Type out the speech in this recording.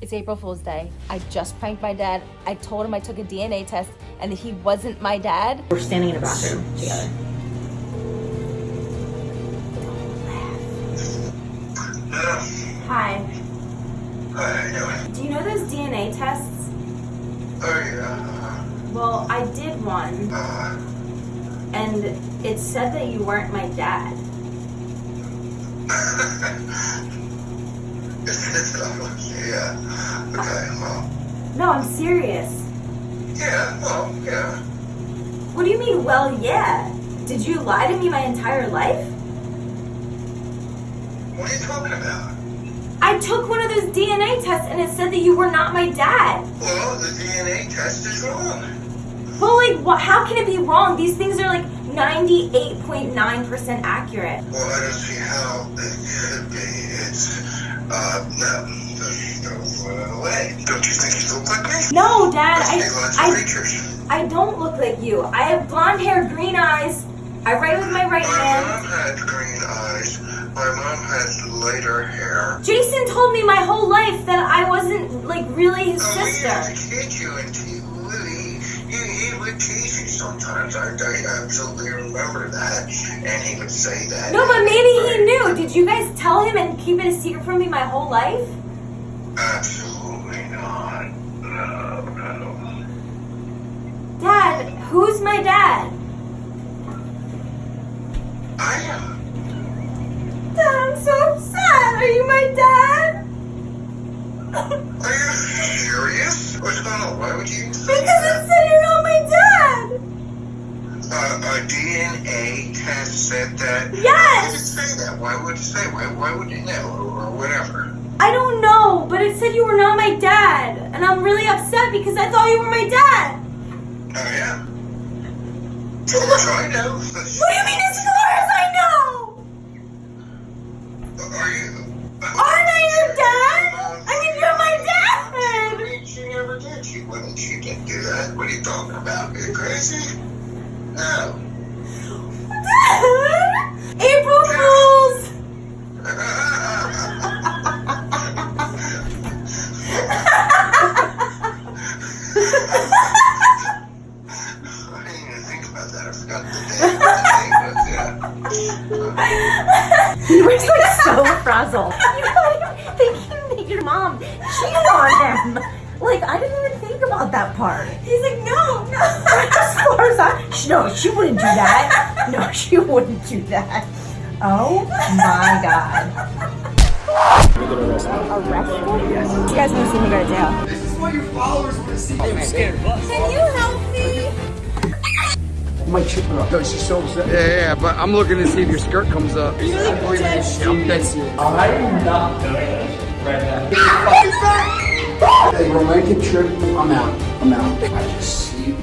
It's April Fool's Day. I just pranked my dad. I told him I took a DNA test and that he wasn't my dad. We're standing in a bathroom together. Hi. How you doing? Do you know those DNA tests? Oh yeah. Well, I did one, Uh, and it said that you weren't my dad. yeah. Okay. Well. No, I'm serious. Yeah. Well. Yeah. What do you mean, well, yeah? Did you lie to me my entire life? What are you talking about? I took one of those DNA tests and it said that you were not my dad. Well, the DNA test is wrong. Well, like, what, how can it be wrong? These things are like 98.9% accurate. Well, I don't see how uh no. There's no way. Don't you think you look like me? No, Dad, I. I, I don't look like you. I have blonde hair, green eyes. I write with my right My hand. mom had green eyes. My mom had lighter hair. Jason told me my whole life that I wasn't like really his Oh, he used to sister. kid you and he, he, he, he would tease you sometimes. I, I absolutely remember that. And he would say that. No, but maybe he knew. Did you guys tell him and keep it a secret from me my whole life? Absolutely not. No, no. Dad, who's my dad? I am. Dad, I'm so upset. Are you my dad? Are you serious? What's going on? Why would you Because that? A DNA test said that. Uh, yes! Why would it say that? Why would it say? Why, why would you know? Or, or whatever. I don't know, but it said you were not my dad. And I'm really upset because I thought you were my dad. Oh, yeah. Course I know. What do you mean as far as I know? Are you? Aren't I your dad? I mean, you're my dad. She never did. She wouldn't. She didn't do that. What are you talking about? Are you crazy? No. Dad! April Fools! I didn't even think about that. I forgot the day. What the day was. Yeah. You were like so frazzled. You like thinking that your mom cheated on him. Like I didn't even think about that part. He's like, no, no. As far as I, no, she wouldn't do that. No, she wouldn't do that. Oh my god. You guys want to see me go to jail? This is what your followers want to see. I'm scared of us. Can you help me? My chick up. No, she's so upset. Yeah, yeah, but I'm looking to see if your skirt comes up. I'm dead serious. I'm not doing this right now. A romantic trip. I'm out. I'm out. I just see